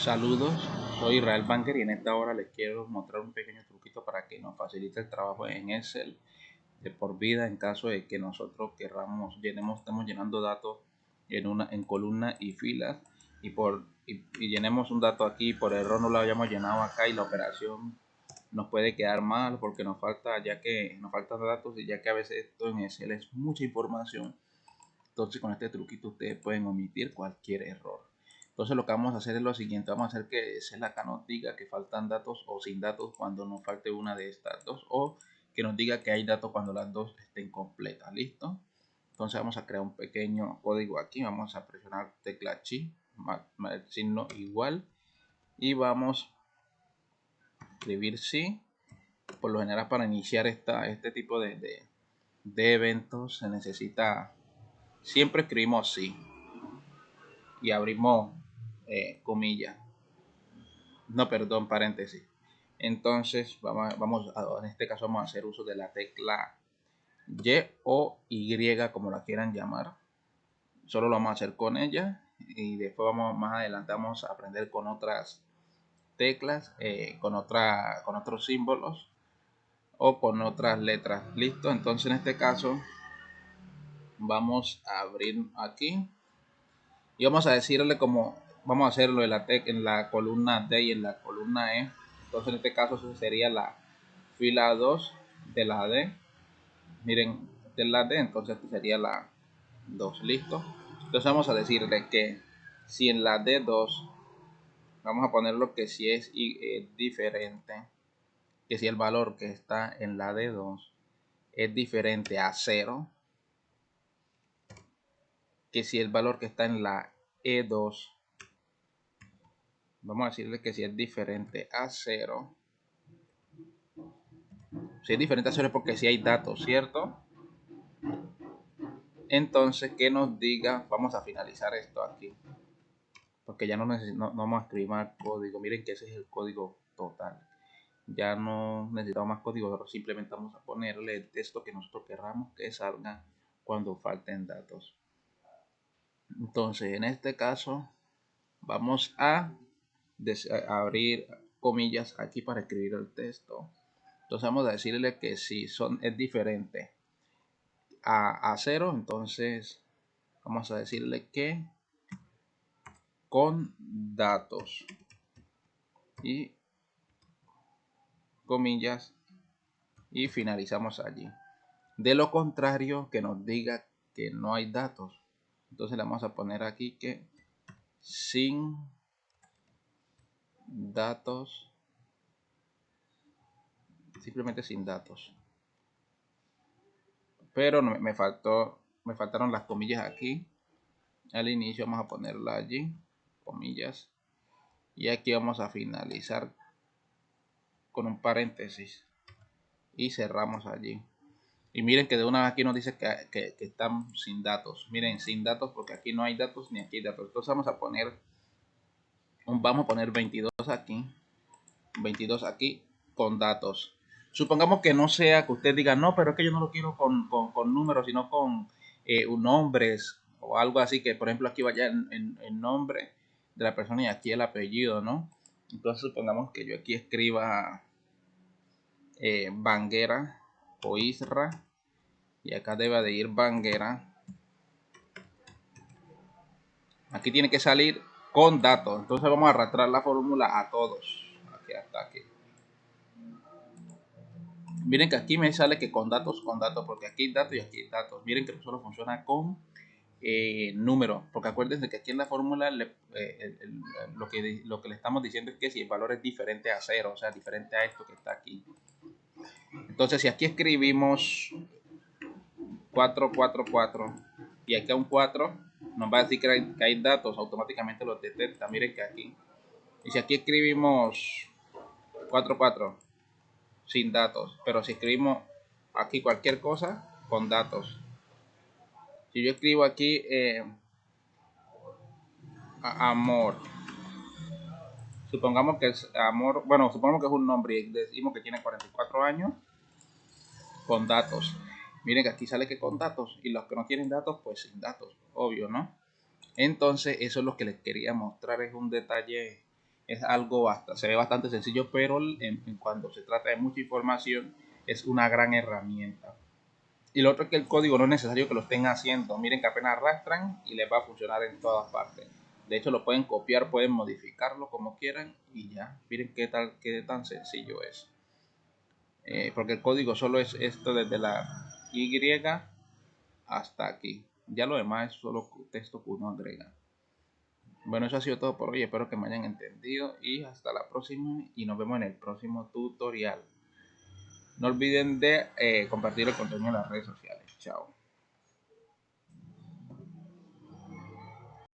Saludos, soy Israel Banker y en esta hora les quiero mostrar un pequeño truquito para que nos facilite el trabajo en Excel de por vida en caso de que nosotros querramos, llenemos, estemos llenando datos en una en columna y filas. Y por y, llenemos un dato aquí por error no lo hayamos llenado acá y la operación nos puede quedar mal porque nos falta ya que nos faltan datos y ya que a veces esto en Excel es mucha información. Entonces con este truquito ustedes pueden omitir cualquier error entonces lo que vamos a hacer es lo siguiente, vamos a hacer que Excel acá nos diga que faltan datos o sin datos cuando nos falte una de estas dos o que nos diga que hay datos cuando las dos estén completas, ¿listo? Entonces vamos a crear un pequeño código aquí, vamos a presionar tecla chi, signo igual y vamos a escribir sí. Por lo general para iniciar esta, este tipo de, de, de eventos se necesita, siempre escribimos sí y abrimos eh, comillas. No, perdón, paréntesis. Entonces, vamos, vamos a, en este caso vamos a hacer uso de la tecla Y o Y, como la quieran llamar. Solo lo vamos a hacer con ella y después vamos más adelante vamos a aprender con otras teclas, eh, con, otra, con otros símbolos o con otras letras. Listo, entonces en este caso vamos a abrir aquí y vamos a decirle como vamos a hacerlo en la, en la columna D y en la columna E. Entonces en este caso sería la fila 2 de la D. Miren, de la D, entonces sería la 2, listo. Entonces vamos a decirle que si en la D2 vamos a ponerlo que si es eh, diferente, que si el valor que está en la D2 es diferente a 0, que si el valor que está en la E2 vamos a decirle que si es diferente a 0 si es diferente a 0 es porque si hay datos, ¿cierto? Entonces, que nos diga, vamos a finalizar esto aquí. Porque ya no, no, vamos a escribir más código. Miren que ese es el código total. Ya no necesitamos más código, simplemente vamos a ponerle el texto que nosotros querramos que salga cuando falten datos. Entonces, en este caso, vamos a abrir comillas aquí para escribir el texto. Entonces vamos a decirle que si son, es diferente a, a cero, entonces vamos a decirle que con datos y comillas y finalizamos allí. De lo contrario, que nos diga que no hay datos. Entonces le vamos a poner aquí que sin datos simplemente sin datos. Pero me faltó me faltaron las comillas aquí. Al inicio vamos a ponerla allí comillas. Y aquí vamos a finalizar con un paréntesis. Y cerramos allí. Y miren que de una vez aquí nos dice que, que, que, están sin datos. Miren sin datos porque aquí no hay datos ni aquí hay datos. Entonces vamos a poner vamos a poner 22 aquí 22 aquí con datos. Supongamos que no sea que usted diga no pero es que yo no lo quiero con, con, números sino con eh, nombres o algo así que por ejemplo aquí vaya el nombre de la persona y aquí el apellido no entonces supongamos que yo aquí escriba eh, Banguera o Isra y acá debe de ir Banguera. Aquí tiene que salir con datos. Entonces vamos a arrastrar la fórmula a todos. Aquí hasta aquí. Miren que aquí me sale que con datos, con datos, porque aquí hay datos y aquí hay datos. Miren que solo funciona con eh, números, porque acuérdense que aquí en la fórmula eh, lo, que, lo que le estamos diciendo es que si el valor es diferente a cero, o sea, diferente a esto que está aquí. Entonces, si aquí escribimos 444 y aquí un 4, nos va a decir que hay, datos, automáticamente los detecta. Miren que aquí. Y si aquí escribimos 44 sin datos, pero si escribimos aquí cualquier cosa con datos. Si yo escribo aquí eh, amor, supongamos que es amor, bueno, supongamos que es un nombre y decimos que tiene 44 años con datos. Miren que aquí sale que con datos y los que no tienen datos, pues sin datos, obvio, ¿no? Entonces, eso es lo que les quería mostrar, es un detalle es algo bastante, se ve bastante sencillo, pero en, cuando se trata de mucha información es una gran herramienta. Y lo otro es que el código no es necesario que lo estén haciendo. Miren que apenas arrastran y les va a funcionar en todas partes. De hecho, lo pueden copiar, pueden modificarlo como quieran y ya. Miren qué, tal, qué tan sencillo es. Eh, porque el código solo es esto desde la Y hasta aquí. Ya lo demás es solo texto que uno agrega. Bueno, eso ha sido todo por hoy. Espero que me hayan entendido y hasta la próxima y nos vemos en el próximo tutorial. No olviden de eh, compartir el contenido en las redes sociales. Chao.